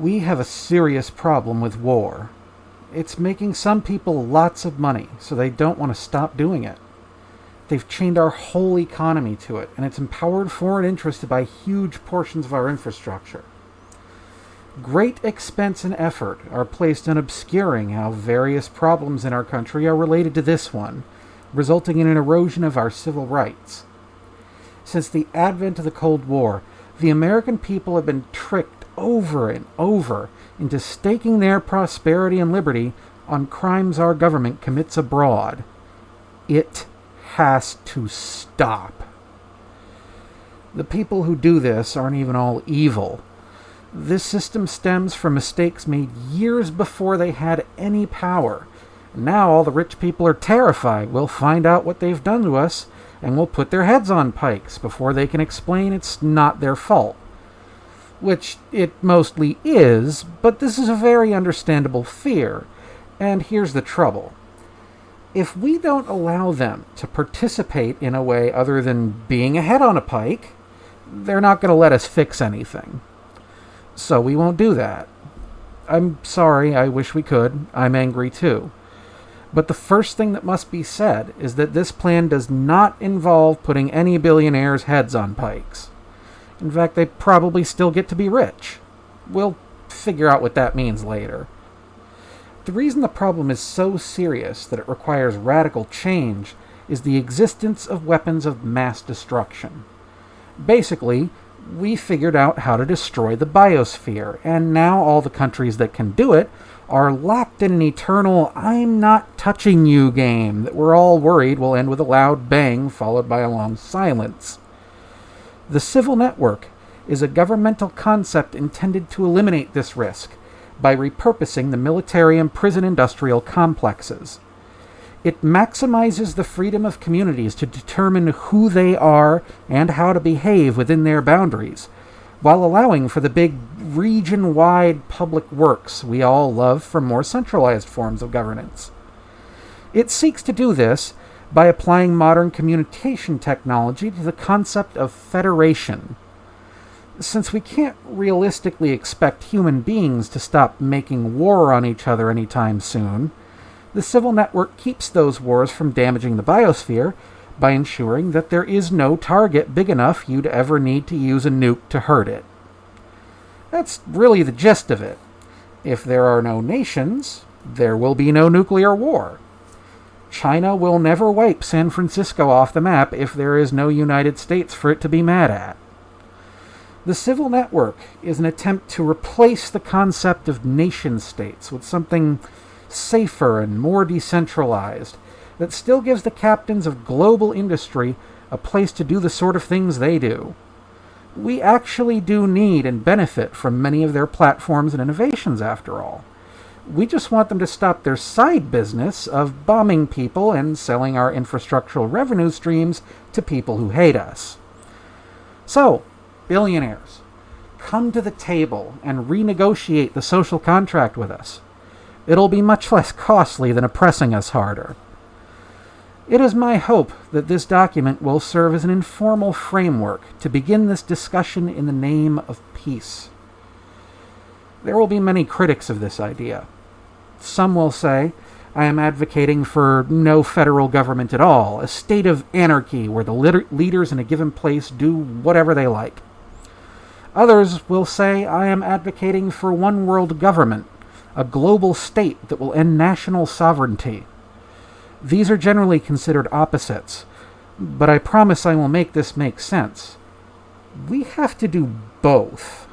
We have a serious problem with war. It's making some people lots of money, so they don't want to stop doing it. They've chained our whole economy to it, and it's empowered foreign interests to buy huge portions of our infrastructure. Great expense and effort are placed in obscuring how various problems in our country are related to this one, resulting in an erosion of our civil rights. Since the advent of the Cold War, the American people have been tricked over and over into staking their prosperity and liberty on crimes our government commits abroad. It has to stop. The people who do this aren't even all evil. This system stems from mistakes made years before they had any power. Now all the rich people are terrified we'll find out what they've done to us and we'll put their heads on pikes before they can explain it's not their fault. Which it mostly is, but this is a very understandable fear. And here's the trouble. If we don't allow them to participate in a way other than being a head on a pike, they're not going to let us fix anything. So we won't do that. I'm sorry, I wish we could. I'm angry too. But the first thing that must be said is that this plan does not involve putting any billionaires' heads on pikes. In fact, they probably still get to be rich. We'll figure out what that means later. The reason the problem is so serious that it requires radical change is the existence of weapons of mass destruction. Basically, we figured out how to destroy the biosphere, and now all the countries that can do it are locked in an eternal I'm not touching you game that we're all worried will end with a loud bang followed by a long silence. The civil network is a governmental concept intended to eliminate this risk by repurposing the military and prison industrial complexes. It maximizes the freedom of communities to determine who they are and how to behave within their boundaries while allowing for the big region wide public works we all love from more centralized forms of governance. It seeks to do this by applying modern communication technology to the concept of federation. Since we can't realistically expect human beings to stop making war on each other anytime soon, the civil network keeps those wars from damaging the biosphere by ensuring that there is no target big enough you'd ever need to use a nuke to hurt it. That's really the gist of it. If there are no nations, there will be no nuclear war. China will never wipe San Francisco off the map if there is no United States for it to be mad at. The civil network is an attempt to replace the concept of nation states with something safer and more decentralized that still gives the captains of global industry a place to do the sort of things they do. We actually do need and benefit from many of their platforms and innovations, after all. We just want them to stop their side business of bombing people and selling our infrastructural revenue streams to people who hate us. So, billionaires, come to the table and renegotiate the social contract with us. It'll be much less costly than oppressing us harder. It is my hope that this document will serve as an informal framework to begin this discussion in the name of peace. There will be many critics of this idea. Some will say, I am advocating for no federal government at all, a state of anarchy where the leaders in a given place do whatever they like. Others will say I am advocating for one world government, a global state that will end national sovereignty. These are generally considered opposites, but I promise I will make this make sense. We have to do both.